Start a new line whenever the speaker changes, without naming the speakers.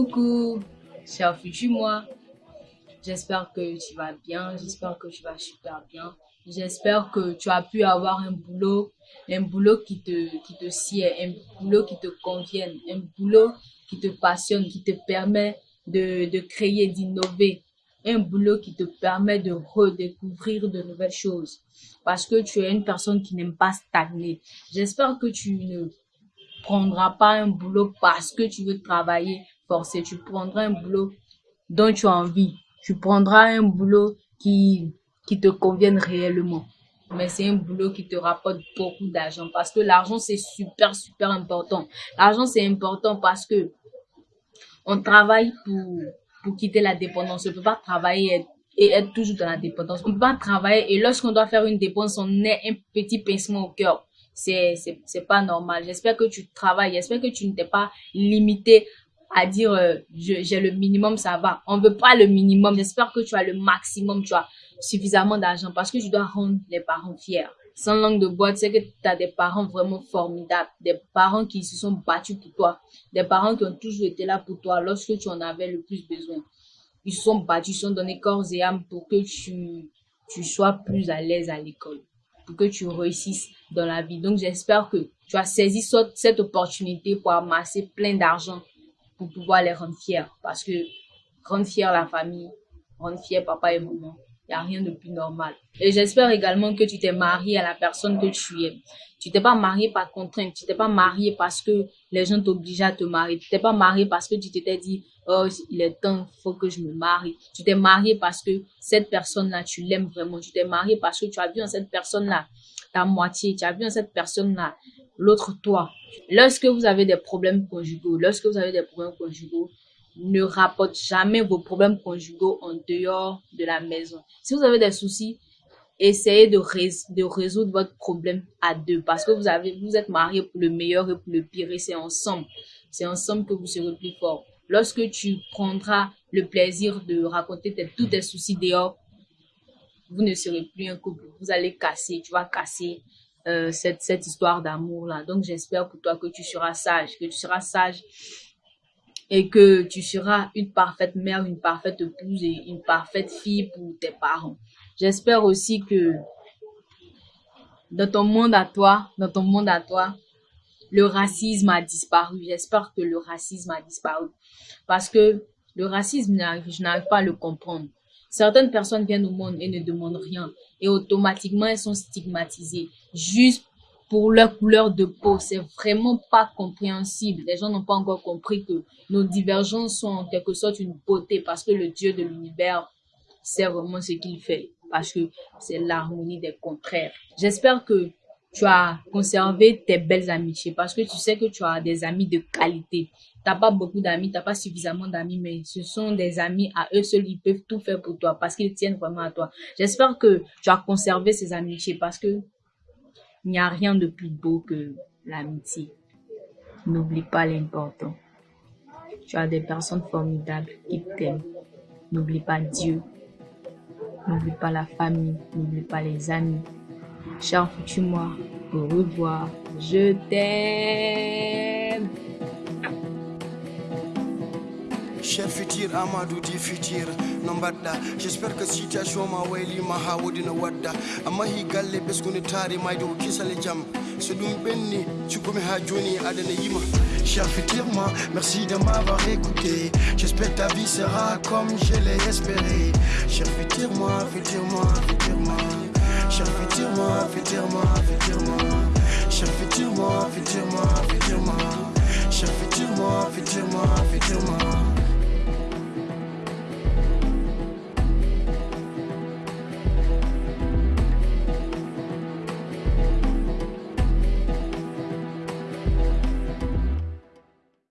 Coucou, cher futur moi. J'espère que tu vas bien, j'espère que tu vas super bien. J'espère que tu as pu avoir un boulot, un boulot qui te, qui te sied, un boulot qui te convienne, un boulot qui te passionne, qui te permet de, de créer, d'innover, un boulot qui te permet de redécouvrir de nouvelles choses. Parce que tu es une personne qui n'aime pas stagner. J'espère que tu ne prendras pas un boulot parce que tu veux travailler forcé. Tu prendras un boulot dont tu as envie. Tu prendras un boulot qui, qui te convienne réellement. Mais c'est un boulot qui te rapporte beaucoup d'argent parce que l'argent, c'est super, super important. L'argent, c'est important parce que on travaille pour, pour quitter la dépendance. On ne peut pas travailler et être toujours dans la dépendance. On ne peut pas travailler et lorsqu'on doit faire une dépense, on est un petit pincement au cœur c'est pas normal. J'espère que tu travailles, j'espère que tu ne t'es pas limité à dire euh, j'ai le minimum, ça va. On veut pas le minimum. J'espère que tu as le maximum, tu as suffisamment d'argent parce que tu dois rendre les parents fiers. Sans langue de boîte, c'est que tu as des parents vraiment formidables, des parents qui se sont battus pour toi, des parents qui ont toujours été là pour toi lorsque tu en avais le plus besoin. Ils se sont battus, ils se sont donnés corps et âme pour que tu, tu sois plus à l'aise à l'école que tu réussisses dans la vie. Donc, j'espère que tu as saisi cette opportunité pour amasser plein d'argent pour pouvoir les rendre fiers. Parce que rendre fier la famille, rendre fier papa et maman, il n'y a rien de plus normal. Et j'espère également que tu t'es marié à la personne que tu aimes. Tu t'es pas marié par contrainte, tu t'es pas marié parce que les gens t'obligeaient à te marier. Tu t'es pas marié parce que tu t'étais dit, oh, il est temps, faut que je me marie. Tu t'es marié parce que cette personne-là, tu l'aimes vraiment. Tu t'es marié parce que tu as vu en cette personne-là ta moitié. Tu as vu en cette personne-là l'autre toi. Lorsque vous avez des problèmes conjugaux, lorsque vous avez des problèmes conjugaux, ne rapporte jamais vos problèmes conjugaux en dehors de la maison. Si vous avez des soucis, essayez de, résoudre votre problème à deux parce que vous êtes mariés pour le meilleur et pour le pire et c'est ensemble. C'est ensemble que vous serez plus fort. Lorsque tu prendras le plaisir de raconter tous tes soucis dehors, vous ne serez plus un couple. Vous allez casser, tu vas casser euh, cette, cette histoire d'amour-là. Donc, j'espère pour toi que tu seras sage, que tu seras sage et que tu seras une parfaite mère, une parfaite épouse et une parfaite fille pour tes parents. J'espère aussi que dans ton monde à toi, dans ton monde à toi, le racisme a disparu. J'espère que le racisme a disparu. Parce que le racisme, je n'arrive pas à le comprendre. Certaines personnes viennent au monde et ne demandent rien. Et automatiquement, elles sont stigmatisées. Juste pour leur couleur de peau. C'est vraiment pas compréhensible. Les gens n'ont pas encore compris que nos divergences sont en quelque sorte une beauté parce que le Dieu de l'univers sait vraiment ce qu'il fait parce que c'est l'harmonie des contraires. J'espère que tu as conservé tes belles amitiés parce que tu sais que tu as des amis de qualité. T'as pas beaucoup d'amis, t'as pas suffisamment d'amis, mais ce sont des amis à eux seuls, ils peuvent tout faire pour toi parce qu'ils tiennent vraiment à toi. J'espère que tu as conservé ces amitiés parce que il n'y a rien de plus beau que l'amitié. N'oublie pas l'important. Tu as des personnes formidables qui t'aiment. N'oublie pas Dieu. N'oublie pas la famille. N'oublie pas les amis. Cher futur moi, au revoir. Je t'aime.
Cher futur Amadou di futur no mbaɗɗa j'espère que situation ma waylima ha wodino wadda. Amma hi galle ɓesgude taari mayde ko kisale jaam so ɗum ɓenni cukkumi ha joni aɗana yima. Cher futur moi, merci de m'avoir écouté. J'espère ta vie sera comme je l'ai espéré. Cher futur moi, futur moi, futur moi Cher futur moi, futur moi, futur moi Cher futur moi, futur moi, futur moi Cher futur moi, futur moi